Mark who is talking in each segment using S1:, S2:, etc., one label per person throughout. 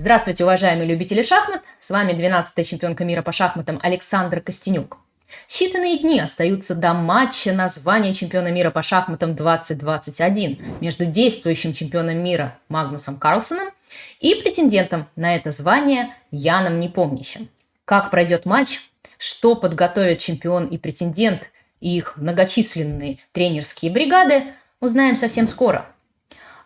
S1: Здравствуйте, уважаемые любители шахмат! С вами 12-я чемпионка мира по шахматам Александра Костенюк. Считанные дни остаются до матча на звание чемпиона мира по шахматам 2021 между действующим чемпионом мира Магнусом Карлсоном и претендентом на это звание Яном Непомнящим. Как пройдет матч, что подготовят чемпион и претендент и их многочисленные тренерские бригады, узнаем совсем скоро.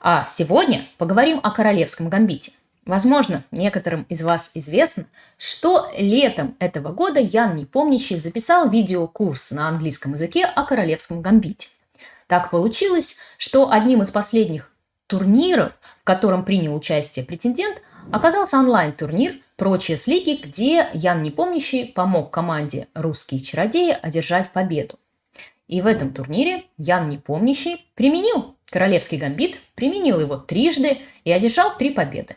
S1: А сегодня поговорим о королевском гамбите. Возможно, некоторым из вас известно, что летом этого года Ян Непомнящий записал видеокурс на английском языке о королевском гамбите. Так получилось, что одним из последних турниров, в котором принял участие претендент, оказался онлайн-турнир «Прочие с лиги», где Ян Непомнящий помог команде «Русские чародеи» одержать победу. И в этом турнире Ян Непомнящий применил королевский гамбит, применил его трижды и одержал три победы.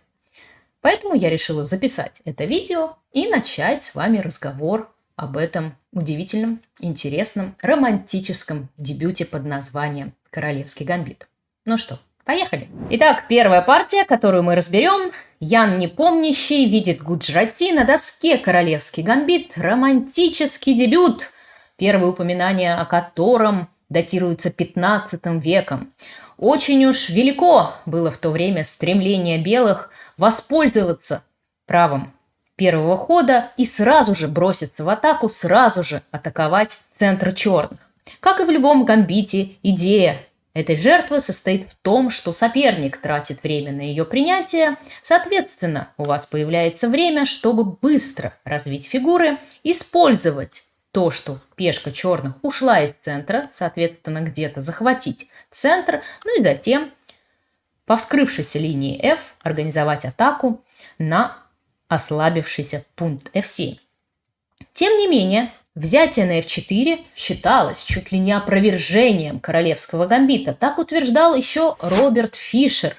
S1: Поэтому я решила записать это видео и начать с вами разговор об этом удивительном, интересном, романтическом дебюте под названием «Королевский гамбит». Ну что, поехали! Итак, первая партия, которую мы разберем. Ян Непомнящий видит Гуджрати на доске «Королевский гамбит». Романтический дебют, первое упоминание о котором датируется 15 веком. Очень уж велико было в то время стремление белых – воспользоваться правом первого хода и сразу же броситься в атаку, сразу же атаковать центр черных. Как и в любом гамбите, идея этой жертвы состоит в том, что соперник тратит время на ее принятие, соответственно, у вас появляется время, чтобы быстро развить фигуры, использовать то, что пешка черных ушла из центра, соответственно, где-то захватить центр, ну и затем по вскрывшейся линии F организовать атаку на ослабившийся пункт F7. Тем не менее, взятие на F4 считалось чуть ли не опровержением королевского гамбита. Так утверждал еще Роберт Фишер.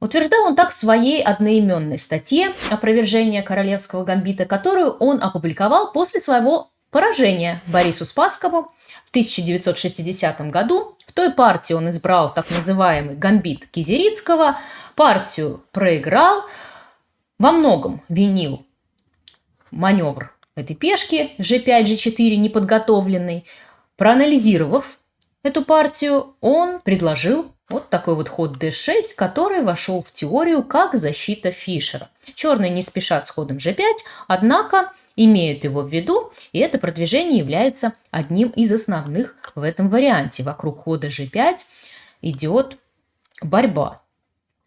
S1: Утверждал он так в своей одноименной статье «Опровержение королевского гамбита», которую он опубликовал после своего поражения Борису Спаскову в 1960 году в той партии он избрал так называемый гамбит Кизерицкого, партию проиграл, во многом винил маневр этой пешки g5, g4 неподготовленный. Проанализировав эту партию, он предложил вот такой вот ход d6, который вошел в теорию как защита Фишера. Черные не спешат с ходом g5, однако имеют его в виду, и это продвижение является одним из основных в этом варианте. Вокруг хода g5 идет борьба.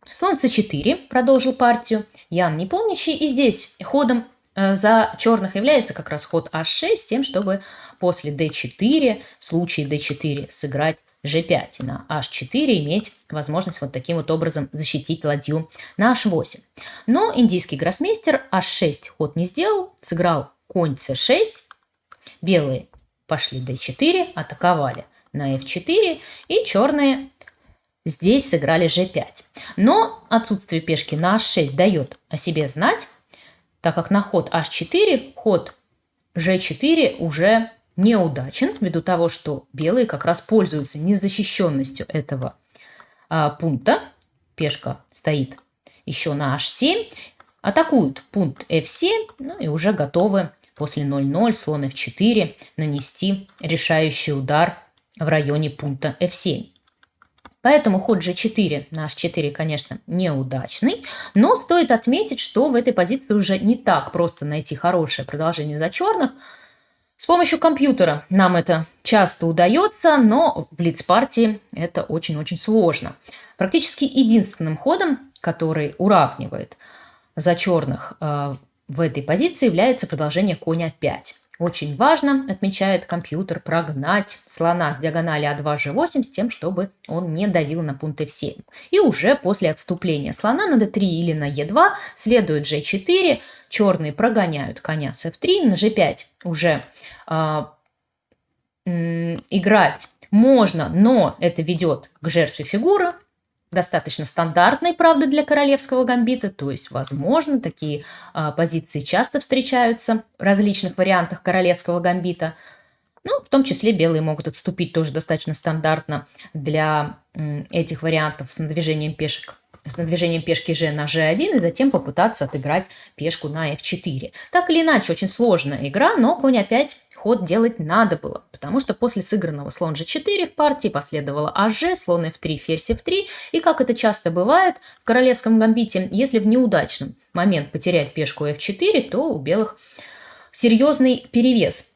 S1: Слон c4 продолжил партию. Ян не помнящий. И здесь ходом э, за черных является как раз ход h6, тем, чтобы после d4, в случае d4 сыграть g5 и на h4 иметь возможность вот таким вот образом защитить ладью на h8. Но индийский гроссмейстер h6 ход не сделал, сыграл конь c6, белые пошли d4, атаковали на f4, и черные здесь сыграли g5. Но отсутствие пешки на h6 дает о себе знать, так как на ход h4 ход g4 уже неудачен, ввиду того, что белые как раз пользуются незащищенностью этого а, пункта. Пешка стоит еще на h7, атакуют пункт f7, ну и уже готовы после 0-0 слон f4 нанести решающий удар в районе пункта f7. Поэтому ход g4 на h4, конечно, неудачный, но стоит отметить, что в этой позиции уже не так просто найти хорошее продолжение за черных. С помощью компьютера нам это часто удается, но в блиц-партии это очень-очень сложно. Практически единственным ходом, который уравнивает за черных э, в этой позиции является продолжение коня 5. Очень важно, отмечает компьютер, прогнать слона с диагонали А2, G8 с тем, чтобы он не давил на пункт F7. И уже после отступления слона на D3 или на E2 следует G4, черные прогоняют коня с F3, на G5 уже играть можно, но это ведет к жертве фигуры, достаточно стандартной, правда, для королевского гамбита, то есть, возможно, такие а, позиции часто встречаются в различных вариантах королевского гамбита. Ну, в том числе белые могут отступить тоже достаточно стандартно для м, этих вариантов с надвижением пешек с движением пешки g на g1 и затем попытаться отыграть пешку на f4. Так или иначе, очень сложная игра, но конь опять ход делать надо было, потому что после сыгранного слон g4 в партии последовало аж, слон f3, ферзь f3, и как это часто бывает в королевском гамбите, если в неудачном момент потерять пешку f4, то у белых серьезный перевес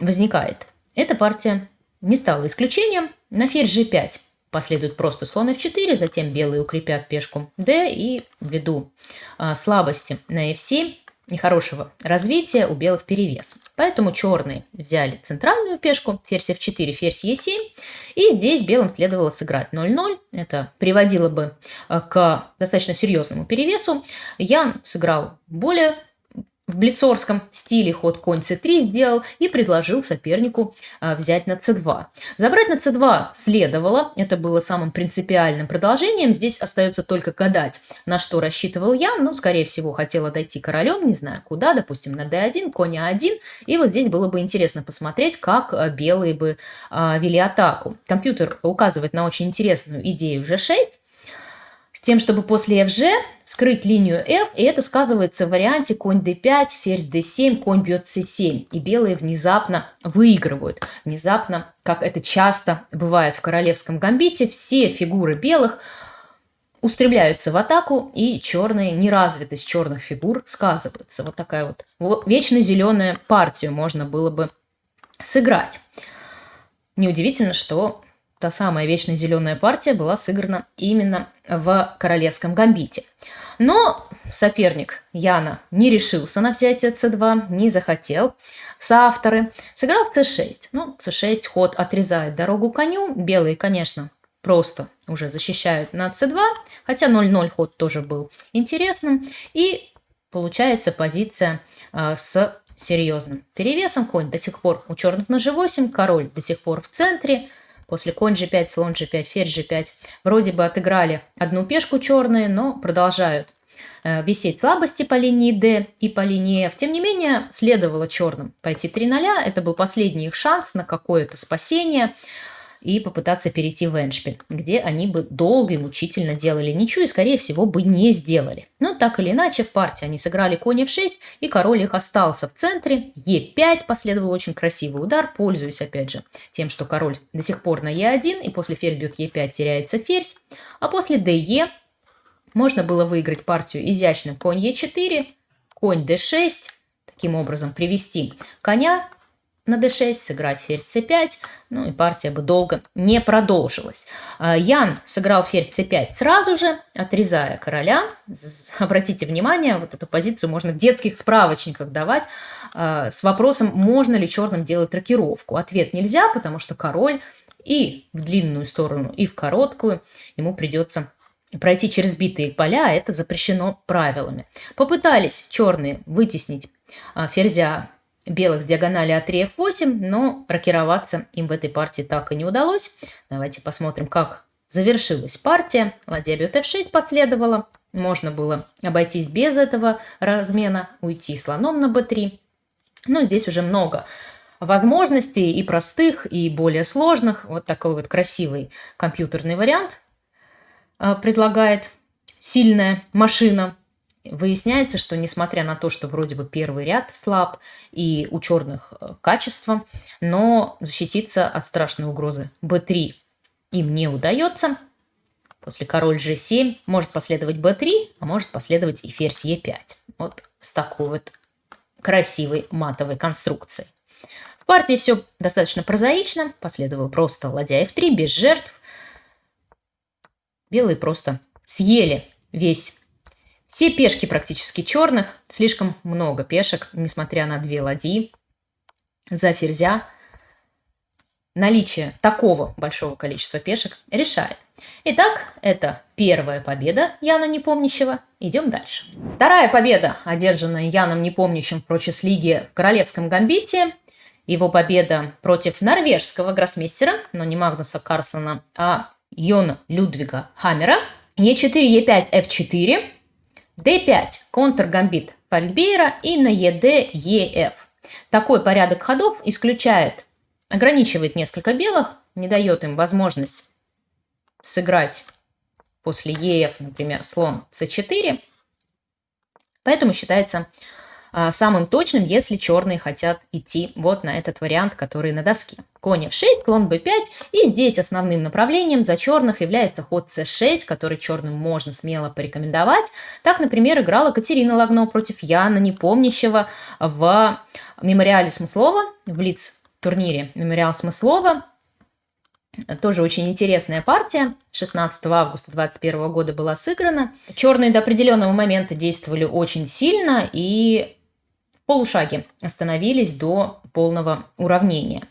S1: возникает. Эта партия не стала исключением. На ферзь g5 последует просто слон f4, затем белые укрепят пешку d и ввиду а, слабости на f7 нехорошего развития у белых перевес. Поэтому черные взяли центральную пешку, ферзь f4, ферзь e7, и здесь белым следовало сыграть 0-0. Это приводило бы а, к достаточно серьезному перевесу. Я сыграл более в блицорском стиле ход конь c3 сделал и предложил сопернику а, взять на c2. Забрать на c2 следовало, это было самым принципиальным продолжением. Здесь остается только гадать, на что рассчитывал я. Ну, скорее всего, хотела дойти королем, не знаю куда, допустим, на d1, конь a1. И вот здесь было бы интересно посмотреть, как а, белые бы а, вели атаку. Компьютер указывает на очень интересную идею g6 с тем, чтобы после fg скрыть линию f, и это сказывается в варианте конь d5, ферзь d7, конь бьет c7, и белые внезапно выигрывают. Внезапно, как это часто бывает в королевском гамбите, все фигуры белых устремляются в атаку, и черные, неразвитость черных фигур сказывается. Вот такая вот вечно зеленая партию можно было бы сыграть. Неудивительно, что та самая вечно зеленая партия была сыграна именно в королевском гамбите. Но соперник Яна не решился на взятие c2, не захотел соавторы. Сыграл c6. Ну, c6 ход отрезает дорогу коню. Белые, конечно, просто уже защищают на c2, хотя 0-0 ход тоже был интересным. И получается позиция э, с серьезным перевесом. Конь до сих пор у черных на g8, король до сих пор в центре – После конь g5, слон g5, ферзь g5 вроде бы отыграли одну пешку черные, но продолжают э, висеть слабости по линии D и по линии F. Тем не менее, следовало черным пойти 3 0. Это был последний их шанс на какое-то спасение и попытаться перейти в Эншпиль, где они бы долго и мучительно делали ничью и, скорее всего, бы не сделали. Но так или иначе, в партии они сыграли конь f6, и король их остался в центре. e5 последовал очень красивый удар, пользуясь, опять же, тем, что король до сих пор на e1, и после ферзь бьет e5 теряется ферзь, а после de можно было выиграть партию изящным конь e4, конь d6, таким образом привести коня на d6, сыграть ферзь c5, ну и партия бы долго не продолжилась. А, Ян сыграл ферзь c5 сразу же, отрезая короля. Обратите внимание, вот эту позицию можно в детских справочниках давать а, с вопросом, можно ли черным делать рокировку. Ответ нельзя, потому что король и в длинную сторону, и в короткую ему придется пройти через битые поля, а это запрещено правилами. Попытались черные вытеснить ферзя белых с диагонали А3, F8, но рокироваться им в этой партии так и не удалось. Давайте посмотрим, как завершилась партия. Ладья бьет F6 последовала. Можно было обойтись без этого размена, уйти слоном на B3. Но здесь уже много возможностей и простых, и более сложных. Вот такой вот красивый компьютерный вариант а, предлагает сильная машина Выясняется, что несмотря на то, что вроде бы первый ряд слаб и у черных э, качество, но защититься от страшной угрозы b3 им не удается. После король g7 может последовать b3, а может последовать и ферзь e5. Вот с такой вот красивой матовой конструкцией. В партии все достаточно прозаично. Последовал просто ладья f3 без жертв. Белые просто съели весь все пешки практически черных, слишком много пешек, несмотря на две ладьи. За ферзя наличие такого большого количества пешек решает. Итак, это первая победа Яна Непомнящего. Идем дальше. Вторая победа, одержанная Яном Непомнящим в Прочес-лиге в Королевском Гамбите. Его победа против норвежского гроссмейстера, но не Магнуса Карслана, а Йона Людвига Хаммера. Е4, Е5, F4 d5 контргамбит Пальбейра и на ед еф. Такой порядок ходов исключает, ограничивает несколько белых, не дает им возможность сыграть после ЕФ, например, слон С4. Поэтому считается а, самым точным, если черные хотят идти вот на этот вариант, который на доске. Конь f6, слон b5, и здесь основным направлением за черных является ход c6, который черным можно смело порекомендовать. Так, например, играла Катерина Лагно против Яна Непомнящего в мемориале Смыслова, в Блиц-турнире мемориал Смыслова. Тоже очень интересная партия. 16 августа 2021 года была сыграна. Черные до определенного момента действовали очень сильно и полушаге остановились до полного уравнения.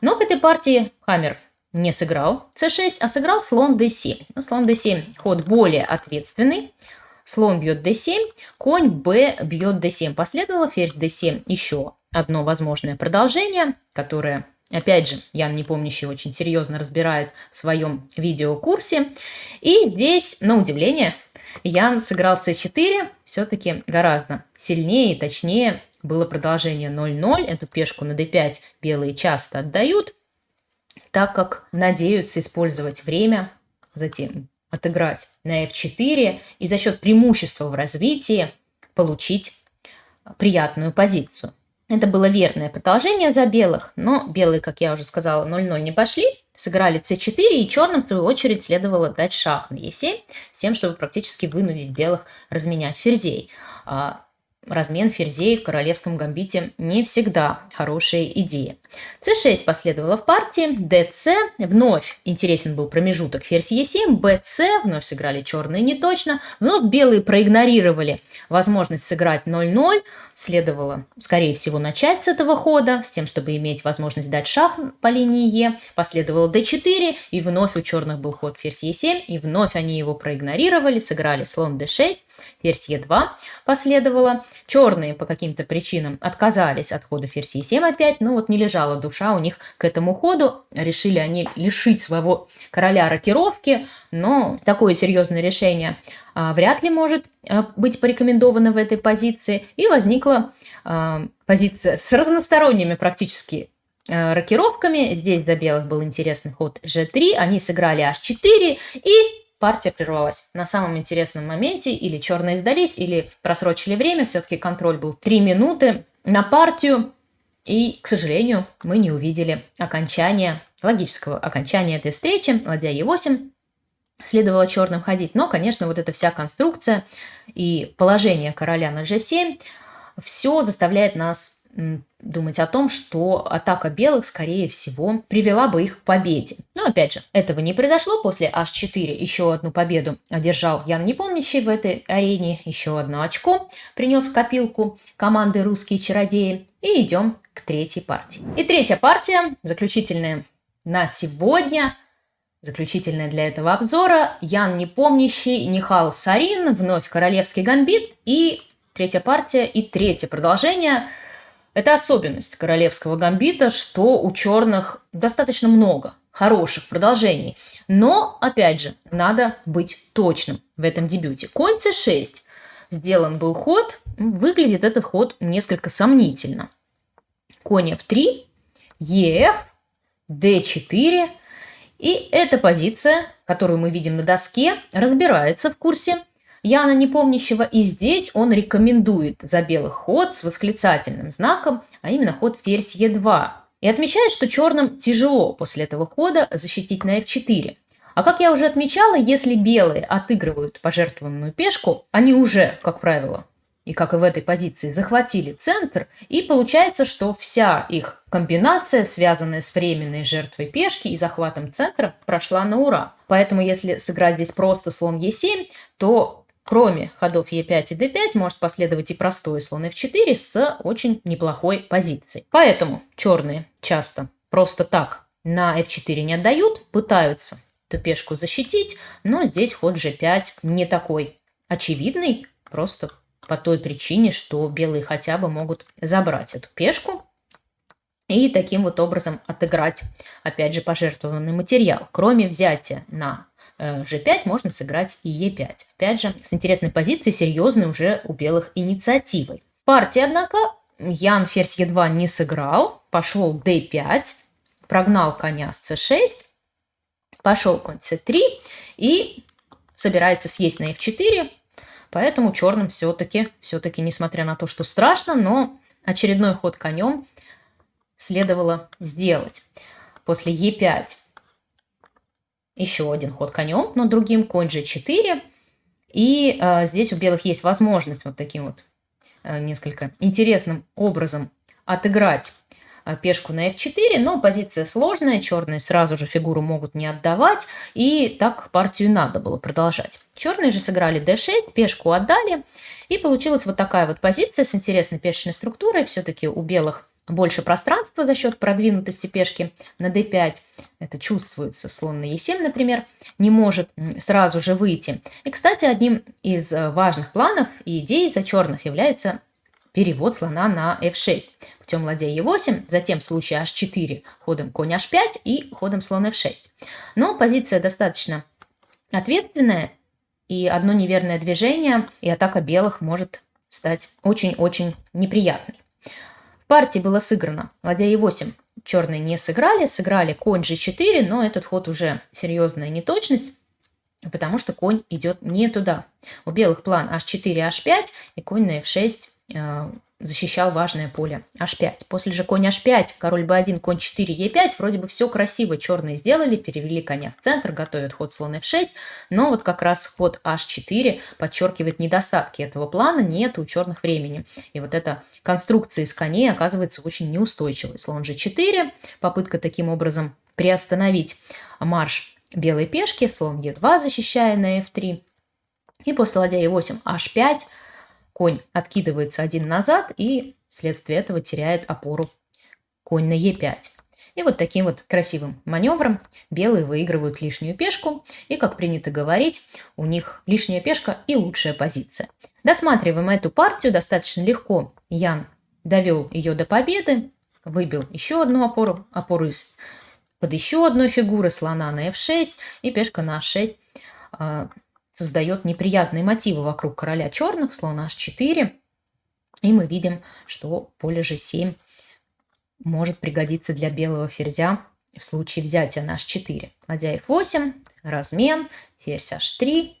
S1: Но в этой партии Хаммер не сыграл c6, а сыграл слон d7. Ну, слон d7 ход более ответственный. Слон бьет d7, конь b бьет d7. Последовало ферзь d7 еще одно возможное продолжение, которое, опять же, Ян Непомнящий очень серьезно разбирает в своем видеокурсе. И здесь, на удивление, Ян сыграл c4 все-таки гораздо сильнее и точнее было продолжение 0-0. Эту пешку на d5 белые часто отдают, так как надеются использовать время, затем отыграть на f4 и за счет преимущества в развитии получить приятную позицию. Это было верное продолжение за белых, но белые, как я уже сказала, 0-0 не пошли, сыграли c4, и черным, в свою очередь, следовало дать шах на e7, с тем, чтобы практически вынудить белых разменять ферзей. Размен ферзей в королевском гамбите не всегда хорошая идея. c6 последовало в партии, dc, вновь интересен был промежуток ферзь e7, bc, вновь сыграли черные неточно, вновь белые проигнорировали возможность сыграть 0-0, следовало, скорее всего, начать с этого хода, с тем, чтобы иметь возможность дать шах по линии Е, последовало d4, и вновь у черных был ход ферзь e7, и вновь они его проигнорировали, сыграли слон d6, ферзь e2 последовало. Черные по каким-то причинам отказались от хода ферзь e7 опять, но вот не лежала душа у них к этому ходу. Решили они лишить своего короля рокировки, но такое серьезное решение а, вряд ли может а, быть порекомендовано в этой позиции. И возникла а, позиция с разносторонними практически рокировками. Здесь за белых был интересный ход g3, они сыграли h4 и партия прервалась. На самом интересном моменте, или черные сдались, или просрочили время, все-таки контроль был 3 минуты на партию, и, к сожалению, мы не увидели окончания, логического окончания этой встречи, ладья Е8, следовало черным ходить, но, конечно, вот эта вся конструкция и положение короля на g7, все заставляет нас думать о том, что атака белых, скорее всего, привела бы их к победе. Но, опять же, этого не произошло. После h4 еще одну победу одержал Ян Непомнящий в этой арене. Еще одно очко принес в копилку команды «Русские чародеи». И идем к третьей партии. И третья партия, заключительная на сегодня – Заключительная для этого обзора Ян Непомнящий, Нихал Сарин, вновь Королевский гамбит и третья партия и третье продолжение – это особенность королевского гамбита, что у черных достаточно много хороших продолжений. Но, опять же, надо быть точным в этом дебюте. Конь c6. Сделан был ход. Выглядит этот ход несколько сомнительно. Конь f3, ef, d4. И эта позиция, которую мы видим на доске, разбирается в курсе Яна Непомнящего, и здесь он рекомендует за белый ход с восклицательным знаком, а именно ход ферзь Е2. И отмечает, что черным тяжело после этого хода защитить на F4. А как я уже отмечала, если белые отыгрывают пожертвованную пешку, они уже, как правило, и как и в этой позиции, захватили центр, и получается, что вся их комбинация, связанная с временной жертвой пешки и захватом центра, прошла на ура. Поэтому если сыграть здесь просто слон Е7, то Кроме ходов Е5 и d5 может последовать и простой слон f4 с очень неплохой позицией. Поэтому черные часто просто так на f4 не отдают, пытаются эту пешку защитить, но здесь ход g5 не такой очевидный, просто по той причине, что белые хотя бы могут забрать эту пешку и таким вот образом отыграть, опять же, пожертвованный материал. Кроме взятия на g5 э, можно сыграть и e5. Опять же, с интересной позицией, серьезной уже у белых инициативой. Партия, однако, Ян ферзь e2 не сыграл, пошел d5, прогнал коня с c6, пошел конь c3 и собирается съесть на f4, поэтому черным все-таки, все-таки, несмотря на то, что страшно, но очередной ход конем следовало сделать. После e5 еще один ход конем, но другим конь g4. И э, здесь у белых есть возможность вот таким вот э, несколько интересным образом отыграть э, пешку на f4, но позиция сложная, черные сразу же фигуру могут не отдавать, и так партию надо было продолжать. Черные же сыграли d6, пешку отдали, и получилась вот такая вот позиция с интересной пешечной структурой. Все-таки у белых больше пространства за счет продвинутости пешки на d5. Это чувствуется. Слон на e7, например, не может сразу же выйти. И, кстати, одним из э, важных планов и идей за черных является перевод слона на f6 путем ладья e8, затем в случае h4 ходом конь h5 и ходом слон f6. Но позиция достаточно ответственная, и одно неверное движение, и атака белых может стать очень-очень неприятной партии было сыграно. Ладья e8 черные не сыграли, сыграли конь g4, но этот ход уже серьезная неточность, потому что конь идет не туда. У белых план h4, h5 и конь на f6 защищал важное поле h5. После же конь h5, король b1, конь 4, e5. Вроде бы все красиво черные сделали, перевели коня в центр, готовят ход слон f6. Но вот как раз ход h4 подчеркивает недостатки этого плана, нет у черных времени. И вот эта конструкция из коней оказывается очень неустойчивой. Слон g4, попытка таким образом приостановить марш белой пешки, слон e2 защищая на f3. И после ладья e8 h5 Конь откидывается один назад и вследствие этого теряет опору конь на Е5. И вот таким вот красивым маневром белые выигрывают лишнюю пешку. И, как принято говорить, у них лишняя пешка и лучшая позиция. Досматриваем эту партию достаточно легко. Ян довел ее до победы, выбил еще одну опору, опору из под еще одной фигуры слона на f6 и пешка на h6 создает неприятные мотивы вокруг короля черных, слон h4. И мы видим, что поле g7 может пригодиться для белого ферзя в случае взятия на h4. Ладья f8, размен, ферзь h3.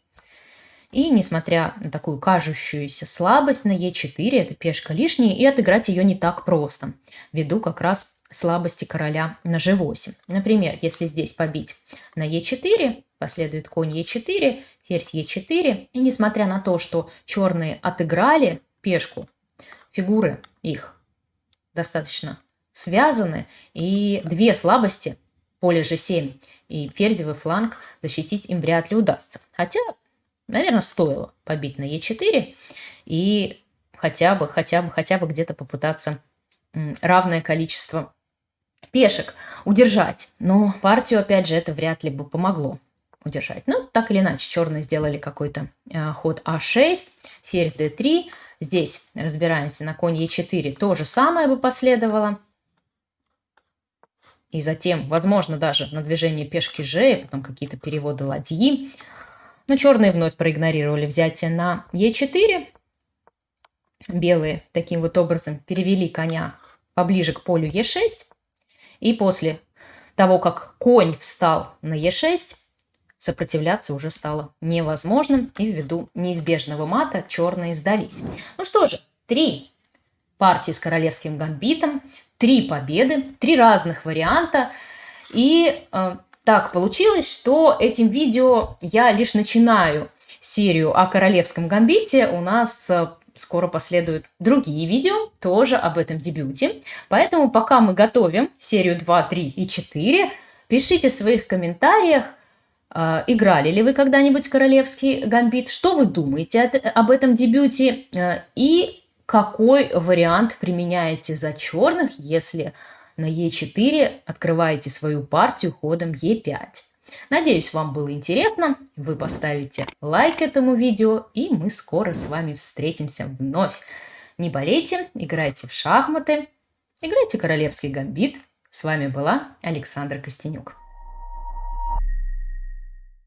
S1: И несмотря на такую кажущуюся слабость на e4, это пешка лишняя, и отыграть ее не так просто, ввиду как раз слабости короля на g8. Например, если здесь побить на e4, Последует конь Е4, ферзь Е4. И несмотря на то, что черные отыграли пешку, фигуры их достаточно связаны. И две слабости, поле G7 и ферзевый фланг, защитить им вряд ли удастся. Хотя, наверное, стоило побить на Е4 и хотя бы, хотя бы, хотя бы где-то попытаться равное количество пешек удержать. Но партию, опять же, это вряд ли бы помогло удержать. Ну, так или иначе, черные сделали какой-то э, ход А6, ферзь d3. Здесь разбираемся на конь Е4. То же самое бы последовало. И затем, возможно, даже на движение пешки Ж, и потом какие-то переводы ладьи. Но черные вновь проигнорировали взятие на Е4. Белые таким вот образом перевели коня поближе к полю Е6. И после того, как конь встал на Е6, Сопротивляться уже стало невозможным, и ввиду неизбежного мата черные сдались. Ну что же, три партии с королевским гамбитом, три победы, три разных варианта. И э, так получилось, что этим видео я лишь начинаю серию о королевском гамбите. У нас э, скоро последуют другие видео тоже об этом дебюте. Поэтому пока мы готовим серию 2, 3 и 4, пишите в своих комментариях, играли ли вы когда-нибудь королевский гамбит? Что вы думаете об этом дебюте? А, и какой вариант применяете за черных, если на Е4 открываете свою партию ходом Е5? Надеюсь, вам было интересно. Вы поставите лайк этому видео, и мы скоро с вами встретимся вновь. Не болейте, играйте в шахматы, играйте королевский гамбит. С вами была Александра Костенюк.